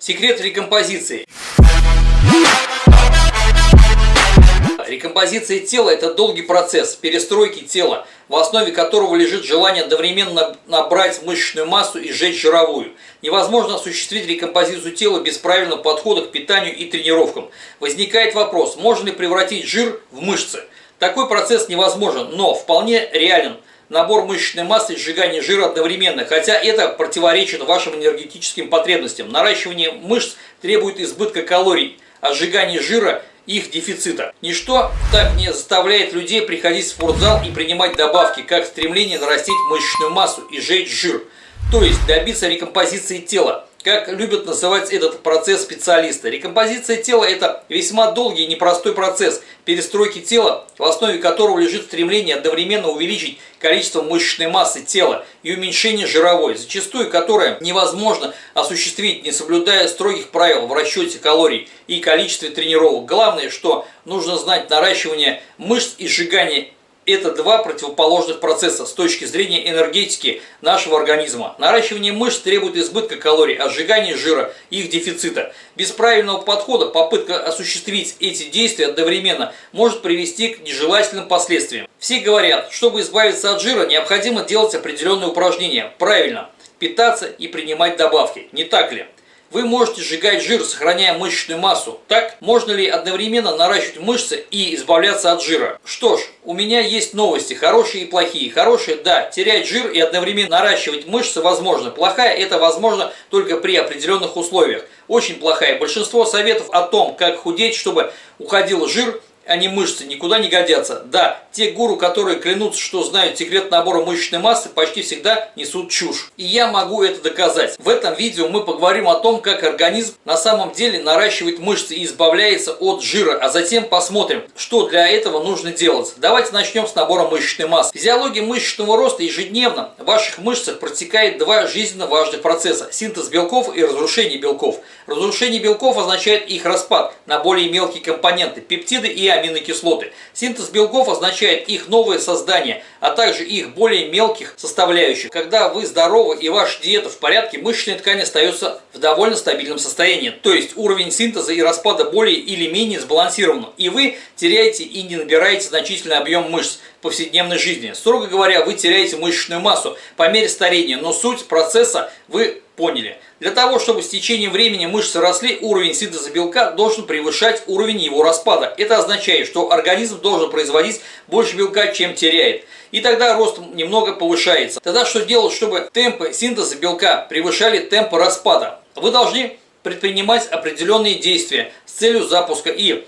Секрет рекомпозиции. Рекомпозиция тела – это долгий процесс перестройки тела, в основе которого лежит желание одновременно набрать мышечную массу и сжечь жировую. Невозможно осуществить рекомпозицию тела без правильного подхода к питанию и тренировкам. Возникает вопрос, можно ли превратить жир в мышцы? Такой процесс невозможен, но вполне реален набор мышечной массы и сжигание жира одновременно, хотя это противоречит вашим энергетическим потребностям. Наращивание мышц требует избытка калорий, а сжигание жира – их дефицита. Ничто так не заставляет людей приходить в спортзал и принимать добавки, как стремление нарастить мышечную массу и сжечь жир, то есть добиться рекомпозиции тела как любят называть этот процесс специалисты. Рекомпозиция тела – это весьма долгий и непростой процесс перестройки тела, в основе которого лежит стремление одновременно увеличить количество мышечной массы тела и уменьшение жировой, зачастую которое невозможно осуществить, не соблюдая строгих правил в расчете калорий и количестве тренировок. Главное, что нужно знать наращивание мышц и сжигание это два противоположных процесса с точки зрения энергетики нашего организма. Наращивание мышц требует избытка калорий, а сжигание жира – их дефицита. Без правильного подхода попытка осуществить эти действия одновременно может привести к нежелательным последствиям. Все говорят, чтобы избавиться от жира, необходимо делать определенные упражнения. Правильно – питаться и принимать добавки. Не так ли? Вы можете сжигать жир, сохраняя мышечную массу. Так, можно ли одновременно наращивать мышцы и избавляться от жира? Что ж, у меня есть новости, хорошие и плохие. Хорошие, да, терять жир и одновременно наращивать мышцы возможно. Плохая, это возможно только при определенных условиях. Очень плохая. Большинство советов о том, как худеть, чтобы уходил жир, они мышцы, никуда не годятся. Да, те гуру, которые клянутся, что знают секрет набора мышечной массы, почти всегда несут чушь. И я могу это доказать. В этом видео мы поговорим о том, как организм на самом деле наращивает мышцы и избавляется от жира, а затем посмотрим, что для этого нужно делать. Давайте начнем с набора мышечной массы. Физиология мышечного роста ежедневно в ваших мышцах протекает два жизненно важных процесса – синтез белков и разрушение белков. Разрушение белков означает их распад на более мелкие компоненты – пептиды и аминокислоты. Синтез белков означает их новое создание, а также их более мелких составляющих. Когда вы здоровы и ваша диета в порядке, мышечная ткань остается в довольно стабильном состоянии. То есть уровень синтеза и распада более или менее сбалансирован. И вы теряете и не набираете значительный объем мышц повседневной жизни. Строго говоря, вы теряете мышечную массу по мере старения, но суть процесса вы поняли. Для того, чтобы с течением времени мышцы росли, уровень синтеза белка должен превышать уровень его распада. Это означает, что организм должен производить больше белка, чем теряет. И тогда рост немного повышается. Тогда что делать, чтобы темпы синтеза белка превышали темпы распада? Вы должны предпринимать определенные действия с целью запуска и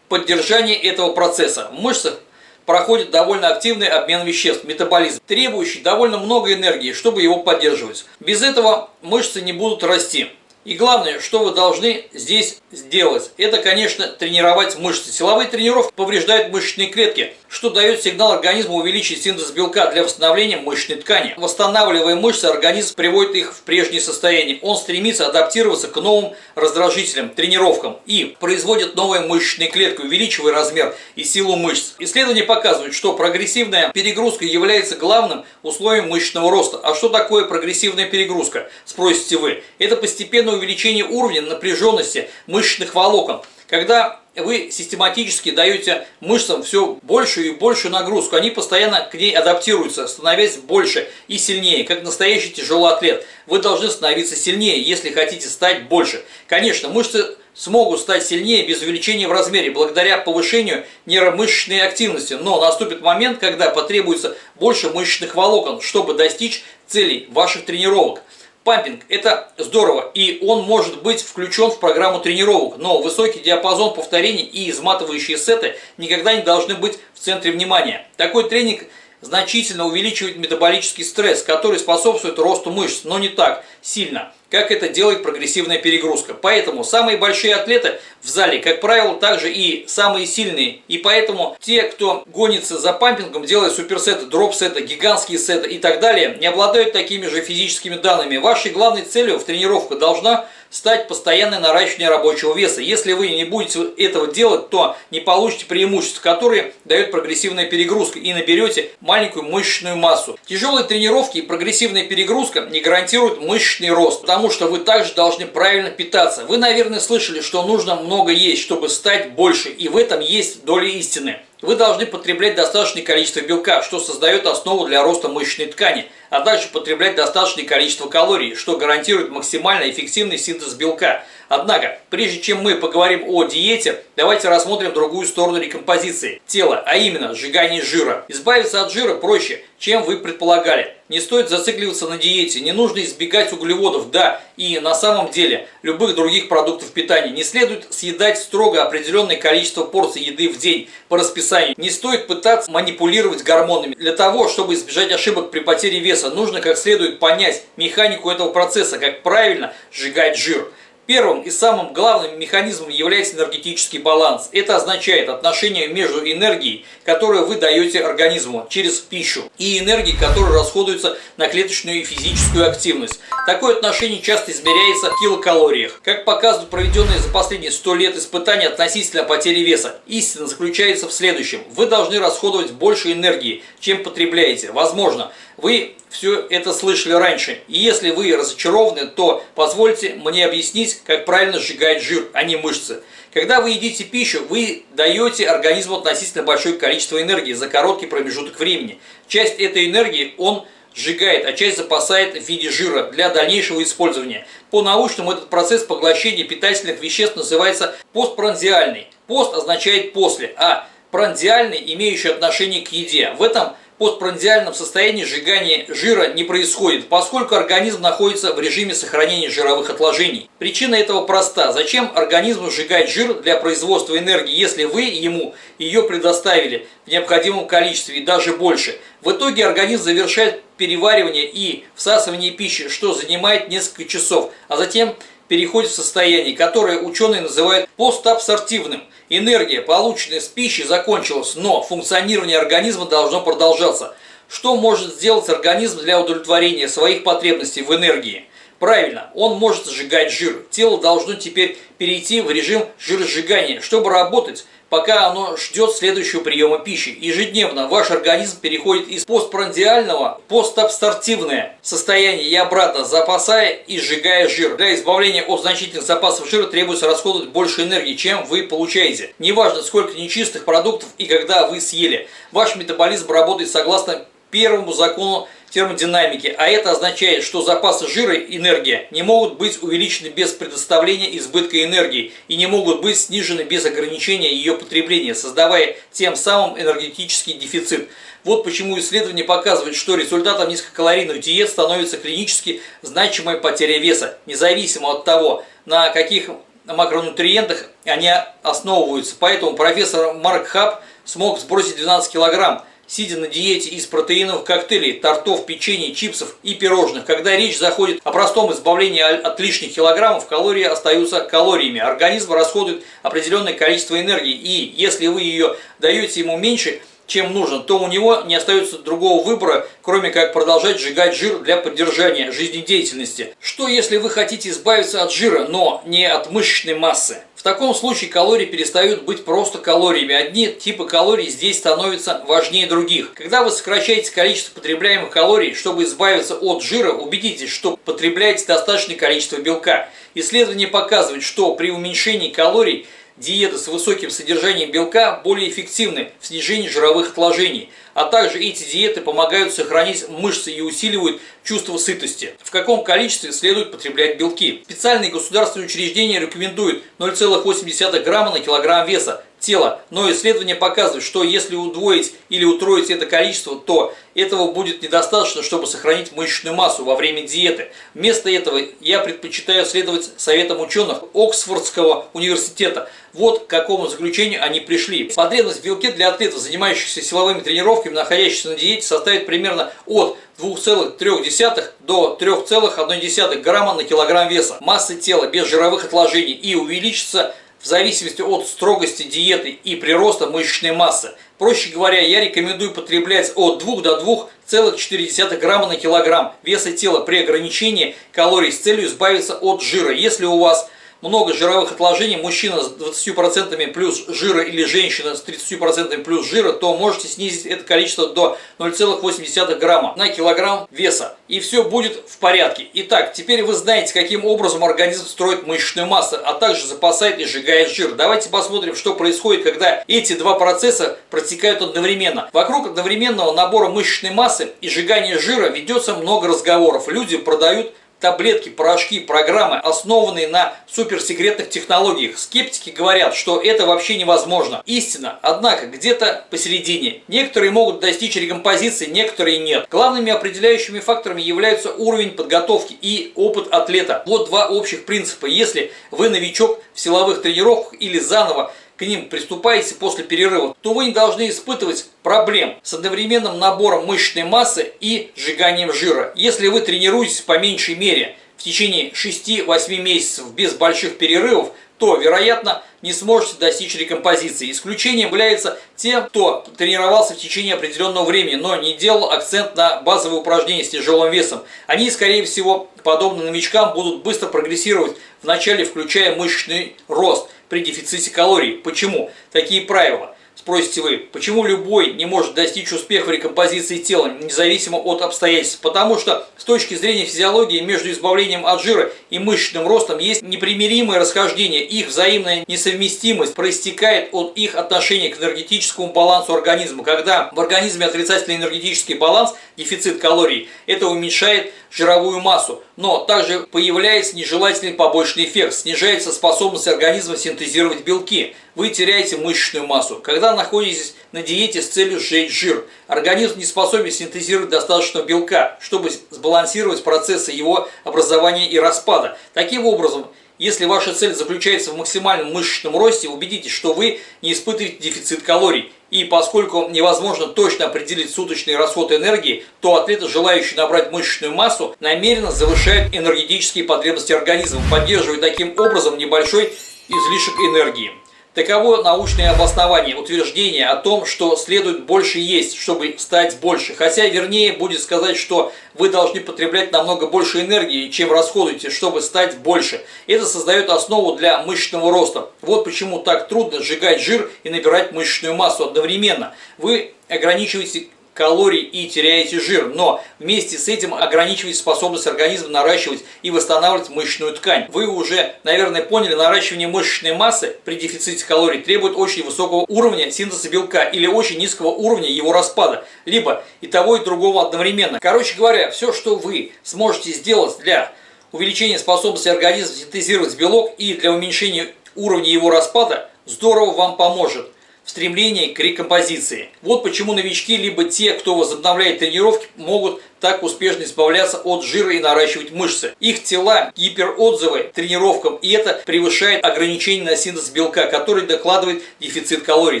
поддержания этого процесса. В мышцах проходит довольно активный обмен веществ, метаболизм, требующий довольно много энергии, чтобы его поддерживать. Без этого мышцы не будут расти. И главное, что вы должны здесь сделать, это, конечно, тренировать мышцы. Силовые тренировки повреждают мышечные клетки, что дает сигнал организму увеличить синтез белка для восстановления мышечной ткани. Восстанавливая мышцы, организм приводит их в прежнее состояние. Он стремится адаптироваться к новым раздражителям, тренировкам и производит новые мышечные клетки, увеличивая размер и силу мышц. Исследования показывают, что прогрессивная перегрузка является главным условием мышечного роста. А что такое прогрессивная перегрузка, спросите вы? Это постепенно постепенное увеличение уровня напряженности мышечных волокон. Когда вы систематически даете мышцам все большую и большую нагрузку, они постоянно к ней адаптируются, становясь больше и сильнее, как настоящий тяжелый атлет. Вы должны становиться сильнее, если хотите стать больше. Конечно, мышцы смогут стать сильнее без увеличения в размере, благодаря повышению нейромышечной активности, но наступит момент, когда потребуется больше мышечных волокон, чтобы достичь целей ваших тренировок. Пампинг – это здорово, и он может быть включен в программу тренировок, но высокий диапазон повторений и изматывающие сеты никогда не должны быть в центре внимания. Такой тренинг значительно увеличивает метаболический стресс, который способствует росту мышц, но не так сильно как это делает прогрессивная перегрузка. Поэтому самые большие атлеты в зале, как правило, также и самые сильные. И поэтому те, кто гонится за пампингом, делает суперсеты, дроп-сеты, гигантские сеты и так далее, не обладают такими же физическими данными. Вашей главной целью в тренировках должна стать постоянное наращивание рабочего веса. Если вы не будете этого делать, то не получите преимущества, которые дают прогрессивная перегрузка и наберете маленькую мышечную массу. Тяжелые тренировки и прогрессивная перегрузка не гарантируют мышечный рост, потому что вы также должны правильно питаться. Вы, наверное, слышали, что нужно много есть, чтобы стать больше, и в этом есть доля истины. Вы должны потреблять достаточное количество белка, что создает основу для роста мышечной ткани, а также потреблять достаточное количество калорий, что гарантирует максимально эффективный синтез белка. Однако, прежде чем мы поговорим о диете, давайте рассмотрим другую сторону рекомпозиции тела, а именно сжигание жира. Избавиться от жира проще, чем вы предполагали. Не стоит зацикливаться на диете, не нужно избегать углеводов, да, и на самом деле любых других продуктов питания. Не следует съедать строго определенное количество порций еды в день по расписанию. Не стоит пытаться манипулировать гормонами. Для того, чтобы избежать ошибок при потере веса, нужно как следует понять механику этого процесса, как правильно сжигать жир. Первым и самым главным механизмом является энергетический баланс. Это означает отношение между энергией, которую вы даете организму через пищу, и энергией, которая расходуется на клеточную и физическую активность. Такое отношение часто измеряется в килокалориях. Как показывают проведенные за последние 100 лет испытания относительно потери веса, истина заключается в следующем. Вы должны расходовать больше энергии, чем потребляете. Возможно, вы все это слышали раньше. И если вы разочарованы, то позвольте мне объяснить, как правильно сжигать жир, а не мышцы. Когда вы едите пищу, вы даете организму относительно большое количество энергии за короткий промежуток времени. Часть этой энергии он сжигает, а часть запасает в виде жира для дальнейшего использования. По-научному этот процесс поглощения питательных веществ называется постпранзиальный. Пост означает после, а пранзиальный, имеющий отношение к еде. В этом постпрандиальном состоянии сжигание жира не происходит, поскольку организм находится в режиме сохранения жировых отложений. Причина этого проста. Зачем организму сжигать жир для производства энергии, если вы ему ее предоставили в необходимом количестве и даже больше? В итоге организм завершает переваривание и всасывание пищи, что занимает несколько часов, а затем переходит в состояние, которое ученые называют постабсортивным. Энергия, полученная с пищи, закончилась, но функционирование организма должно продолжаться. Что может сделать организм для удовлетворения своих потребностей в энергии? Правильно, он может сжигать жир. Тело должно теперь перейти в режим жиросжигания. Чтобы работать, пока оно ждет следующего приема пищи. Ежедневно ваш организм переходит из постпрандиального в постабстартивное состояние и обратно, запасая и сжигая жир. Для избавления от значительных запасов жира требуется расходовать больше энергии, чем вы получаете. Неважно, сколько нечистых продуктов и когда вы съели. Ваш метаболизм работает согласно первому закону термодинамики, а это означает, что запасы жира и энергия не могут быть увеличены без предоставления избытка энергии и не могут быть снижены без ограничения ее потребления, создавая тем самым энергетический дефицит. Вот почему исследования показывают, что результатом низкокалорийных диет становится клинически значимая потеря веса, независимо от того, на каких макронутриентах они основываются. Поэтому профессор Марк Хаб смог сбросить 12 килограмм, сидя на диете из протеиновых коктейлей, тортов, печенья, чипсов и пирожных. Когда речь заходит о простом избавлении от лишних килограммов, калории остаются калориями. Организм расходует определенное количество энергии, и если вы ее даете ему меньше, чем нужно, то у него не остается другого выбора, кроме как продолжать сжигать жир для поддержания жизнедеятельности. Что если вы хотите избавиться от жира, но не от мышечной массы? В таком случае калории перестают быть просто калориями. Одни типы калорий здесь становятся важнее других. Когда вы сокращаете количество потребляемых калорий, чтобы избавиться от жира, убедитесь, что потребляете достаточное количество белка. Исследования показывают, что при уменьшении калорий диеты с высоким содержанием белка более эффективны в снижении жировых отложений, а также эти диеты помогают сохранить мышцы и усиливают чувство сытости. В каком количестве следует потреблять белки? Специальные государственные учреждения рекомендуют 0,8 грамма на килограмм веса тела, но исследования показывают, что если удвоить или утроить это количество, то этого будет недостаточно, чтобы сохранить мышечную массу во время диеты. Вместо этого я предпочитаю следовать советам ученых Оксфордского университета. Вот к какому заключению они пришли. Потребность в белке для атлетов, занимающихся силовыми тренировками, находящихся на диете, составит примерно от 2,3 до 3,1 грамма на килограмм веса массы тела без жировых отложений и увеличится в зависимости от строгости диеты и прироста мышечной массы. Проще говоря, я рекомендую потреблять от 2 до 0,4 грамма на килограмм веса тела при ограничении калорий с целью избавиться от жира. Если у вас много жировых отложений, мужчина с 20% плюс жира или женщина с 30% плюс жира, то можете снизить это количество до 0,8 грамма на килограмм веса. И все будет в порядке. Итак, теперь вы знаете, каким образом организм строит мышечную массу, а также запасает и сжигает жир. Давайте посмотрим, что происходит, когда эти два процесса протекают одновременно. Вокруг одновременного набора мышечной массы и сжигания жира ведется много разговоров. Люди продают таблетки, порошки, программы, основанные на суперсекретных технологиях. Скептики говорят, что это вообще невозможно. Истина, однако, где-то посередине. Некоторые могут достичь рекомпозиции, некоторые нет. Главными определяющими факторами являются уровень подготовки и опыт атлета. Вот два общих принципа. Если вы новичок в силовых тренировках или заново к ним приступаете после перерыва, то вы не должны испытывать проблем с одновременным набором мышечной массы и сжиганием жира. Если вы тренируетесь по меньшей мере в течение 6-8 месяцев без больших перерывов, то, вероятно, не сможете достичь рекомпозиции. Исключением является те, кто тренировался в течение определенного времени, но не делал акцент на базовые упражнения с тяжелым весом. Они, скорее всего, подобно новичкам, будут быстро прогрессировать, вначале включая мышечный рост – при дефиците калорий. Почему? Такие правила. Спросите вы, почему любой не может достичь успеха в рекомпозиции тела, независимо от обстоятельств? Потому что с точки зрения физиологии между избавлением от жира и мышечным ростом есть непримиримое расхождение. Их взаимная несовместимость проистекает от их отношения к энергетическому балансу организма. Когда в организме отрицательный энергетический баланс, дефицит калорий, это уменьшает жировую массу. Но также появляется нежелательный побочный эффект, снижается способность организма синтезировать белки вы теряете мышечную массу. Когда находитесь на диете с целью сжечь жир, организм не способен синтезировать достаточно белка, чтобы сбалансировать процессы его образования и распада. Таким образом, если ваша цель заключается в максимальном мышечном росте, убедитесь, что вы не испытываете дефицит калорий. И поскольку невозможно точно определить суточный расход энергии, то атлеты, желающие набрать мышечную массу, намеренно завышают энергетические потребности организма, поддерживая таким образом небольшой излишек энергии. Таково научное обоснование утверждения о том, что следует больше есть, чтобы стать больше. Хотя вернее будет сказать, что вы должны потреблять намного больше энергии, чем расходуете, чтобы стать больше. Это создает основу для мышечного роста. Вот почему так трудно сжигать жир и набирать мышечную массу одновременно. Вы ограничиваете калорий и теряете жир, но вместе с этим ограничиваете способность организма наращивать и восстанавливать мышечную ткань. Вы уже, наверное, поняли, наращивание мышечной массы при дефиците калорий требует очень высокого уровня синтеза белка или очень низкого уровня его распада, либо и того, и другого одновременно. Короче говоря, все, что вы сможете сделать для увеличения способности организма синтезировать белок и для уменьшения уровня его распада, здорово вам поможет в стремлении к рекомпозиции. Вот почему новички, либо те, кто возобновляет тренировки, могут так успешно избавляться от жира и наращивать мышцы. Их тела гиперотзывы тренировкам, и это превышает ограничение на синтез белка, который докладывает дефицит калорий.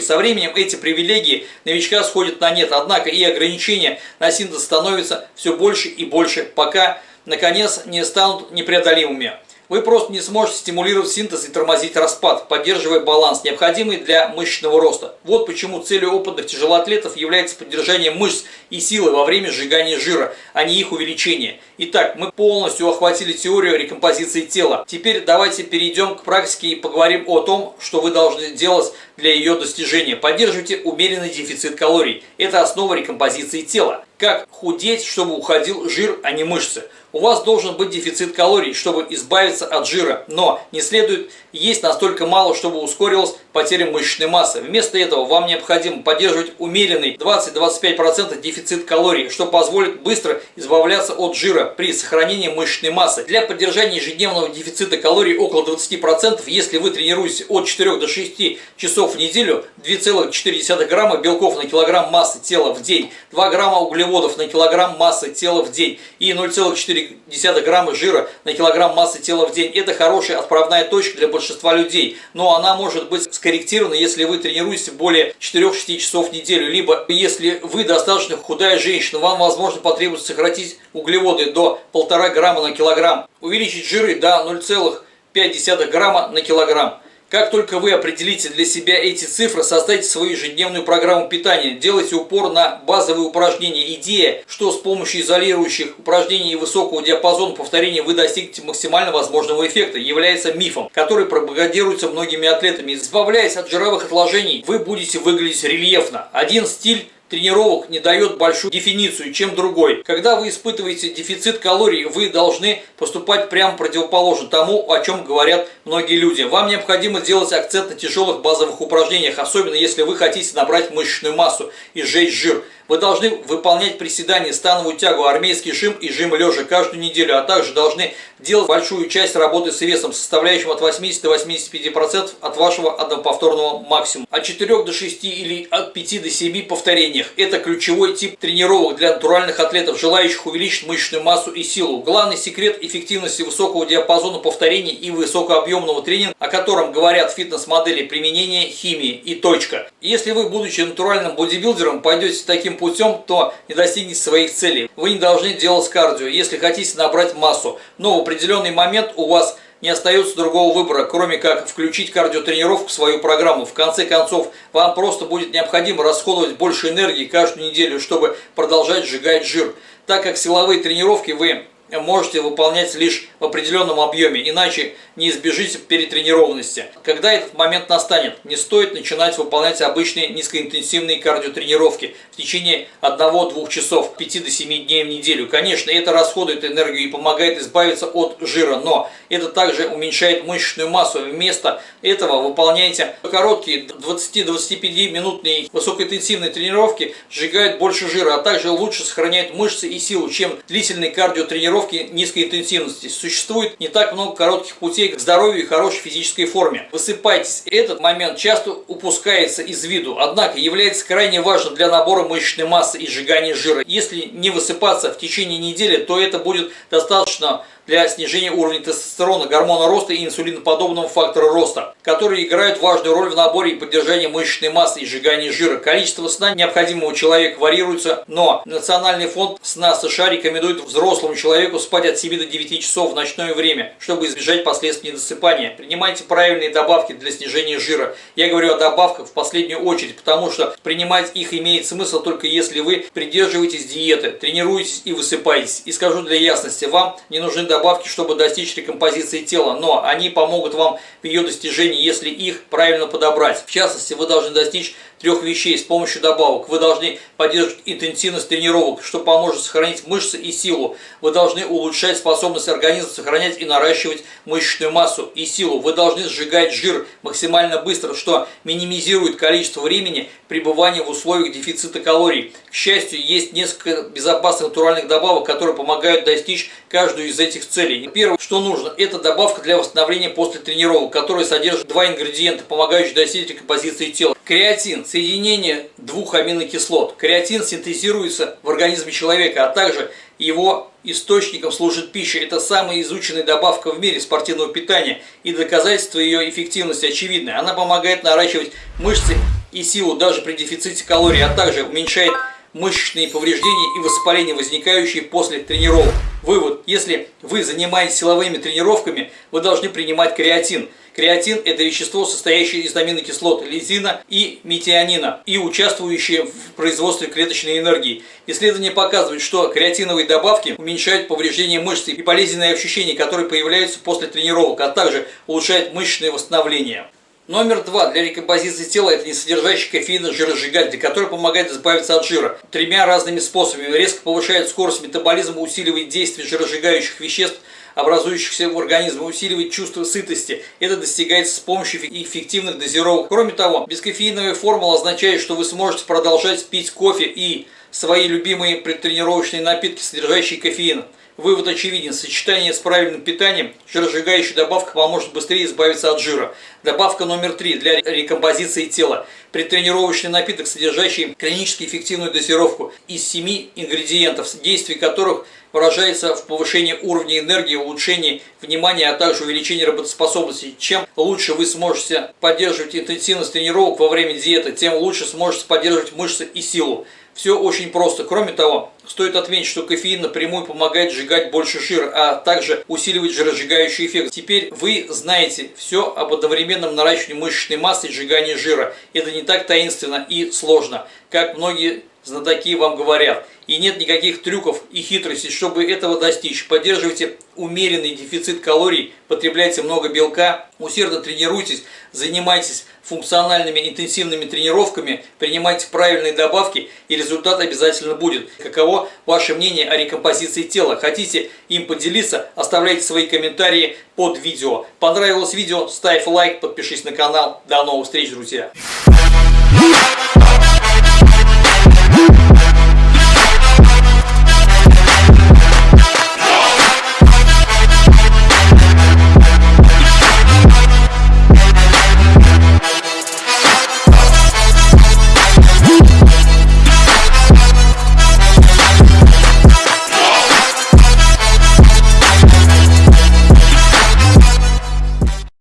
Со временем эти привилегии новичка сходят на нет, однако и ограничения на синтез становятся все больше и больше, пока наконец не станут непреодолимыми. Вы просто не сможете стимулировать синтез и тормозить распад, поддерживая баланс, необходимый для мышечного роста. Вот почему целью опытных тяжелоатлетов является поддержание мышц и силы во время сжигания жира, а не их увеличение. Итак, мы полностью охватили теорию рекомпозиции тела. Теперь давайте перейдем к практике и поговорим о том, что вы должны делать для ее достижения. Поддерживайте умеренный дефицит калорий. Это основа рекомпозиции тела. Как худеть, чтобы уходил жир, а не мышцы. У вас должен быть дефицит калорий, чтобы избавиться от жира, но не следует есть настолько мало, чтобы ускорилась потеря мышечной массы. Вместо этого вам необходимо поддерживать умеренный 20-25% дефицит калорий, что позволит быстро избавляться от жира при сохранении мышечной массы. Для поддержания ежедневного дефицита калорий около 20%, если вы тренируетесь от 4 до 6 часов в неделю, 2,4 грамма белков на килограмм массы тела в день, 2 грамма углеводов на килограмм массы тела в день и 0,4 0,4 грамма жира на килограмм массы тела в день. Это хорошая отправная точка для большинства людей, но она может быть скорректирована, если вы тренируетесь более 4-6 часов в неделю, либо если вы достаточно худая женщина, вам возможно потребуется сократить углеводы до 1,5 грамма на килограмм, увеличить жиры до 0,5 грамма на килограмм. Как только вы определите для себя эти цифры, создайте свою ежедневную программу питания, делайте упор на базовые упражнения. Идея, что с помощью изолирующих упражнений и высокого диапазона повторений вы достигнете максимально возможного эффекта, является мифом, который пропагандируется многими атлетами. Избавляясь от жировых отложений, вы будете выглядеть рельефно. Один стиль тренировок не дает большую дефиницию, чем другой. Когда вы испытываете дефицит калорий, вы должны поступать прямо противоположно тому, о чем говорят многие люди. Вам необходимо сделать акцент на тяжелых базовых упражнениях, особенно если вы хотите набрать мышечную массу и сжечь жир. Вы должны выполнять приседания, становую тягу, армейский жим и жим лежа каждую неделю, а также должны делать большую часть работы с весом, составляющим от 80 до 85% от вашего одноповторного максимума. От 4 до 6 или от 5 до 7 повторениях. Это ключевой тип тренировок для натуральных атлетов, желающих увеличить мышечную массу и силу. Главный секрет эффективности высокого диапазона повторений и высокообъемного тренинга, о котором говорят фитнес-модели применения химии и точка. Если вы, будучи натуральным бодибилдером, пойдете таким путем, то не достигнете своих целей. Вы не должны делать кардио, если хотите набрать массу. Но в определенный момент у вас не остается другого выбора, кроме как включить кардиотренировку в свою программу. В конце концов, вам просто будет необходимо расходовать больше энергии каждую неделю, чтобы продолжать сжигать жир. Так как силовые тренировки вы можете выполнять лишь в определенном объеме, иначе не избежите перетренированности. Когда этот момент настанет, не стоит начинать выполнять обычные низкоинтенсивные кардиотренировки в течение 1-2 часов, 5 до 7 дней в неделю. Конечно, это расходует энергию и помогает избавиться от жира, но это также уменьшает мышечную массу. Вместо этого выполняйте короткие 20-25 минутные высокоинтенсивные тренировки, сжигают больше жира, а также лучше сохраняют мышцы и силу, чем длительные кардиотренировки низкой интенсивности. Существует не так много коротких путей к здоровью и хорошей физической форме. Высыпайтесь. Этот момент часто упускается из виду, однако является крайне важным для набора мышечной массы и сжигания жира. Если не высыпаться в течение недели, то это будет достаточно для снижения уровня тестостерона, гормона роста и инсулиноподобного фактора роста, которые играют важную роль в наборе и поддержании мышечной массы и сжигании жира. Количество сна необходимого человека варьируется, но Национальный фонд сна США рекомендует взрослому человеку спать от 7 до 9 часов в ночное время, чтобы избежать последствий недосыпания. Принимайте правильные добавки для снижения жира. Я говорю о добавках в последнюю очередь, потому что принимать их имеет смысл только если вы придерживаетесь диеты, тренируетесь и высыпаетесь. И скажу для ясности, вам не нужны добавки добавки, чтобы достичь рекомпозиции тела, но они помогут вам в ее достижении, если их правильно подобрать. В частности, вы должны достичь трех вещей с помощью добавок. Вы должны поддерживать интенсивность тренировок, что поможет сохранить мышцы и силу. Вы должны улучшать способность организма сохранять и наращивать мышечную массу и силу. Вы должны сжигать жир максимально быстро, что минимизирует количество времени пребывания в условиях дефицита калорий. К счастью, есть несколько безопасных натуральных добавок, которые помогают достичь каждую из этих целей. Первое, что нужно, это добавка для восстановления после тренировок, которая содержит два ингредиента, помогающие достичь композиции тела. Креатин – соединение двух аминокислот. Креатин синтезируется в организме человека, а также его источником служит пища. Это самая изученная добавка в мире спортивного питания, и доказательство ее эффективности очевидны. Она помогает наращивать мышцы и силу даже при дефиците калорий, а также уменьшает мышечные повреждения и воспаления, возникающие после тренировок. Вывод. Если вы занимаетесь силовыми тренировками, вы должны принимать креатин. Креатин – это вещество, состоящее из аминокислот лизина и метионина и участвующее в производстве клеточной энергии. Исследования показывают, что креатиновые добавки уменьшают повреждение мышц и болезненные ощущения, которые появляются после тренировок, а также улучшают мышечное восстановление. Номер два для рекомпозиции тела – это не содержащий кофеина жиросжигатель, который помогает избавиться от жира. Тремя разными способами. Резко повышает скорость метаболизма, усиливает действие жиросжигающих веществ, образующихся в организме, усиливает чувство сытости. Это достигается с помощью эффективных дозировок. Кроме того, бескофеиновая формула означает, что вы сможете продолжать пить кофе и свои любимые предтренировочные напитки, содержащие кофеин. Вывод очевиден. Сочетание с правильным питанием, жиросжигающая добавка поможет быстрее избавиться от жира. Добавка номер три для рекомпозиции тела. Предтренировочный напиток, содержащий клинически эффективную дозировку из семи ингредиентов, действие которых выражается в повышении уровня энергии, улучшении внимания, а также увеличении работоспособности. Чем лучше вы сможете поддерживать интенсивность тренировок во время диеты, тем лучше сможете поддерживать мышцы и силу. Все очень просто. Кроме того, стоит отметить, что кофеин напрямую помогает сжигать больше жира, а также усиливать жиросжигающий эффект. Теперь вы знаете все об одновременном наращивании мышечной массы и сжигании жира. Это не так таинственно и сложно, как многие знатоки вам говорят. И нет никаких трюков и хитростей, чтобы этого достичь. Поддерживайте умеренный дефицит калорий, потребляйте много белка, усердно тренируйтесь, занимайтесь функциональными интенсивными тренировками, принимайте правильные добавки и результат обязательно будет. Каково ваше мнение о рекомпозиции тела? Хотите им поделиться? Оставляйте свои комментарии под видео. Понравилось видео? Ставь лайк, подпишись на канал. До новых встреч, друзья!